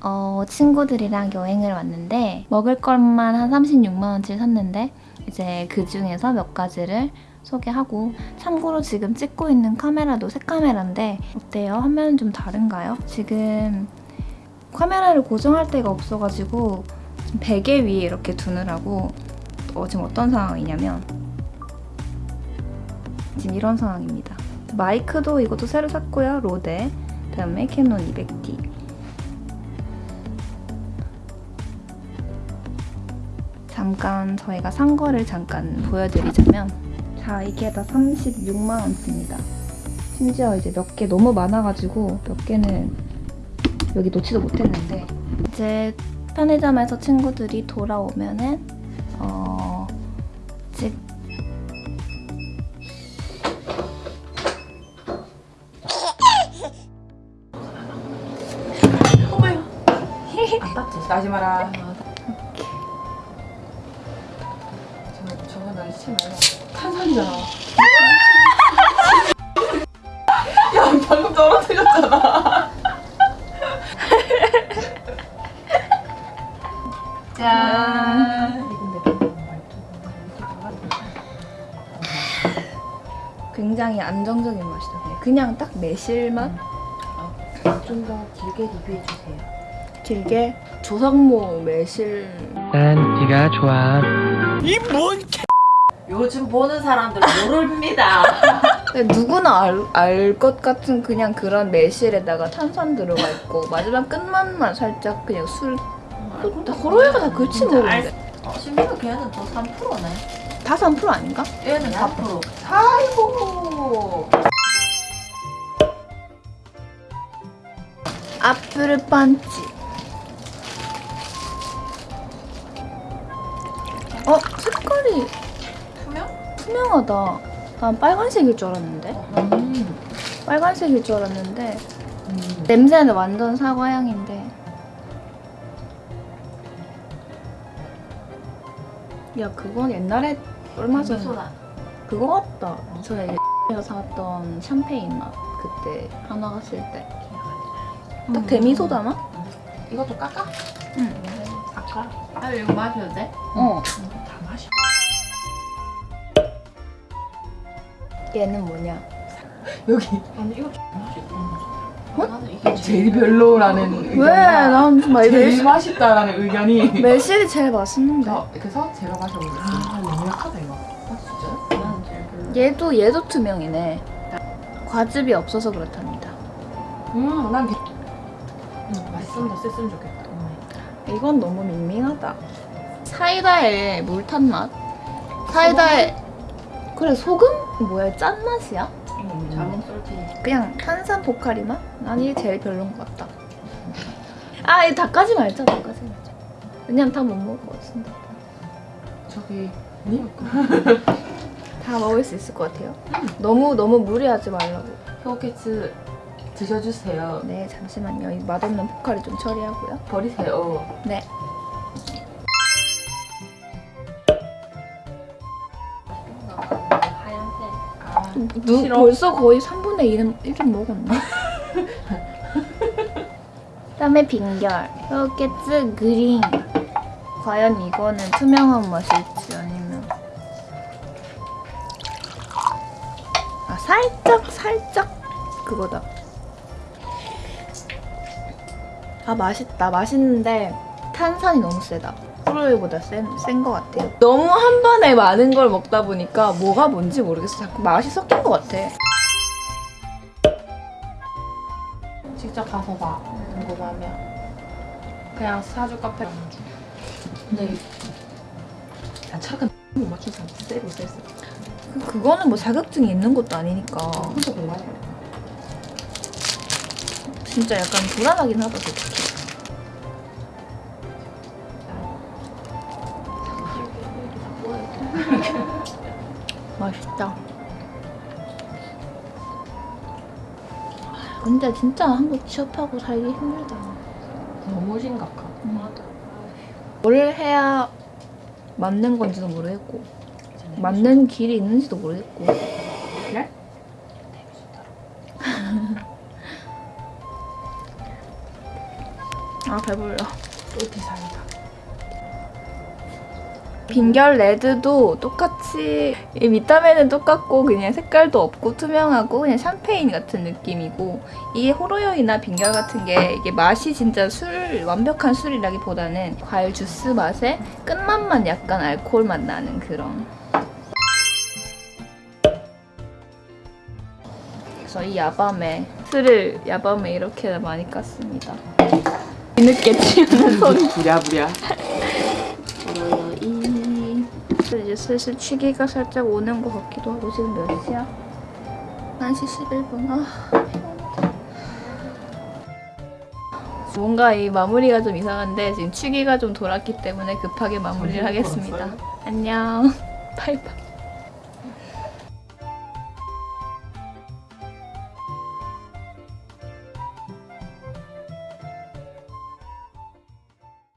어, 친구들이랑 여행을 왔는데 먹을 것만 한 36만 원치 샀는데 이제 그 중에서 몇 가지를 소개하고 참고로 지금 찍고 있는 카메라도 새 카메라인데 어때요? 화면은 좀 다른가요? 지금 카메라를 고정할 데가 없어가지고 베개 위에 이렇게 두느라고 어, 지금 어떤 상황이냐면 지금 이런 상황입니다. 마이크도 이것도 새로 샀고요. 로데 그다음에 캐논 200D 잠깐 저희가 산 거를 잠깐 보여드리자면 자 이게 다 36만 원치입니다. 심지어 이제 몇 개 너무 많아가지고 몇 개는 여기 놓지도 못했는데. 이제 편의점에서 친구들이 돌아오면은 어즉 아깝지 나지 마라 나 시체 말고 탄산이잖아 야 방금 떨어뜨렸잖아 짠 굉장히 안정적인 맛이다. 그냥, 그냥 딱 매실 맛. 좀더 길게 리뷰해 주세요 길게 조성모 매실. 난 네가 좋아. 요즘 보는 사람들 모릅니다 근데 누구나 알것 같은 그냥 그런 매실에다가 탄산 들어가 있고 마지막 끝맛만 살짝 그냥 술. 다 호로이가 다 그렇지 뭐. 알- 어, 심지어 걔는 또 3%네 다 3% 아닌가? 얘는 4% 아이고 아플 반지. 어 색깔이 투명? 투명하다. 난 빨간색일 줄 알았는데. 음. 빨간색일 줄 알았는데 냄새는 완전 사과 향인데. 야 그건 옛날에 얼마 전에 그거 같다. 전에 내가 사왔던 샴페인 맛 그때 하나 갔을 때. 딱 데미소다 맛? 이것도 깎아? 응. 깎아? 아 이거 마셔도 돼? 어. 다 마셔 얘는 뭐냐? 여기 아니 이거 맛있다 어? 제일 별로라는 의견 왜? 난 정말 제일 매실, 맛있다라는 의견이 매실이 제일 맛있는데. 어, 그래서 제가 마셔보겠습니다 아 너무 약하다 이거 아 제일 별로 얘도 얘도 투명이네. 과즙이 없어서 그렇답니다. 음난 개... 음, 맛있으면 더 셌으면 좋겠다 음. 이건 너무 밍밍하다. 사이다에 물 탄 맛? 사이다에 그래 소금? 뭐야 짠 맛이야? 음. 자몽 솔티 그냥 탄산 포카리 맛? 난 이게 제일 별론 것 같다. 아, 이 닭까지 말자, 닭까지 말자. 왜냐면 다 못 먹을 것 같은데. 저기 님? 다 먹을 수 있을 것 같아요. 너무 너무 무리하지 말라고. 효케츠 드셔주세요 네, 잠시만요. 이 맛없는 포카리 좀 처리하고요. 버리세요 네. 누, 싫어. 벌써 거의 3분의 1은, 1은 먹었네. 그다음에 빙결. 효케츠 그린. 과연 이거는 투명한 맛일지 아니면 아 살짝 살짝 그거다. 아 맛있다. 맛있는데 탄산이 너무 세다. 프로이보다 센 것 같아요. 너무 한 번에 많은 걸 먹다 보니까 뭐가 뭔지 모르겠어. 자꾸 맛이 섞인 것 같아. 직접 가서 봐 궁금하면 그냥 사주 카페 근데 야 차가 못 맞춘 사람 세고 셌어 그- 그거는 뭐 자격증이 있는 것도 아니니까 혼자 공부하냐 진짜 약간 불안하긴 하다 솔직히. 맛있다. 근데 진짜 한국 취업하고 살기 힘들다. 너무 심각하 뭘 해야 맞는 건지도 모르겠고 맞는 길이 있는지도 모르겠고 그래? 아 배불러. 또 디자인이다. 빈결 레드도 똑같이 이 밑단에는 똑같고 그냥 색깔도 없고 투명하고 그냥 샴페인 같은 느낌이고 이게 호로요이나 빈결 같은 게 이게 맛이 진짜 술 완벽한 술이라기보다는 과일 주스 맛에 끝맛만 약간 알코올 맛 나는 그런. 그래서 이 야밤에 술을 야밤에 이렇게 많이 깠습니다. 뒤늦게 취하는 손. 부랴부랴. 이제 슬슬 취기가 살짝 오는 것 같기도 하고 지금 몇 시야? 1시 11분. 아. 뭔가 이 마무리가 좀 이상한데 지금 취기가 좀 돌았기 때문에 급하게 마무리를 하겠습니다. 안녕. 바이바이